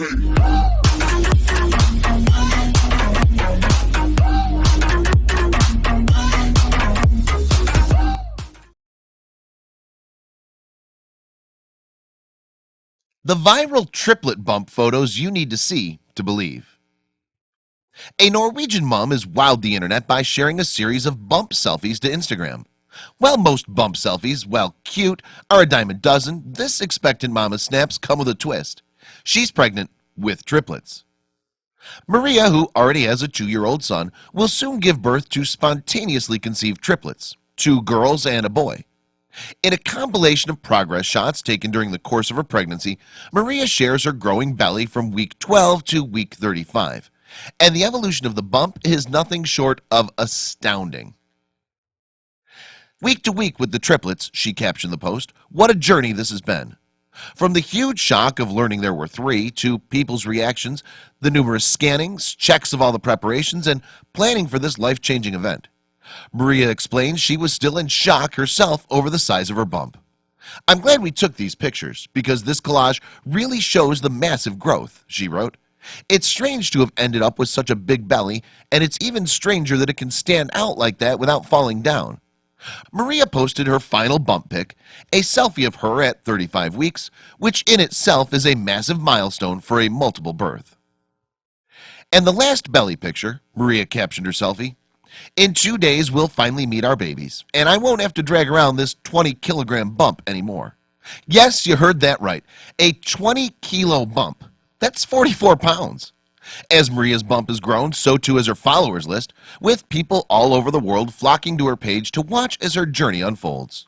The viral triplet bump photos you need to see to believe. A Norwegian mom has wowed the internet by sharing a series of bump selfies to Instagram. While most bump selfies, well cute, are a dime a dozen This expectant mama snaps come with a twist She's pregnant with triplets. Maria who already has a two-year-old son will soon give birth to spontaneously conceived triplets two girls and a boy. In a compilation of progress shots taken during the course of her pregnancy Maria shares her growing belly from week 12 to week 35 and the evolution of the bump is nothing short of astounding. Week to week with the triplets she captioned the post what a journey this has been from the huge shock of learning there were three to people's reactions the numerous scannings checks of all the preparations and planning for this life-changing event. Maria explained she was still in shock herself over the size of her bump. I'm glad we took these pictures because this collage really shows the massive growth she wrote. It's strange to have ended up with such a big belly and it's even stranger that it can stand out like that without falling down Maria posted her final bump pic a selfie of her at 35 weeks which in itself is a massive milestone for a multiple birth. And the last belly picture Maria captioned her selfie in two days we'll finally meet our babies and I won't have to drag around this 20 kilogram bump anymore. Yes, you heard that right. A 20 kilo bump that's 44 pounds as Maria's bump has grown so too has her followers list with people all over the world flocking to her page to watch as her journey unfolds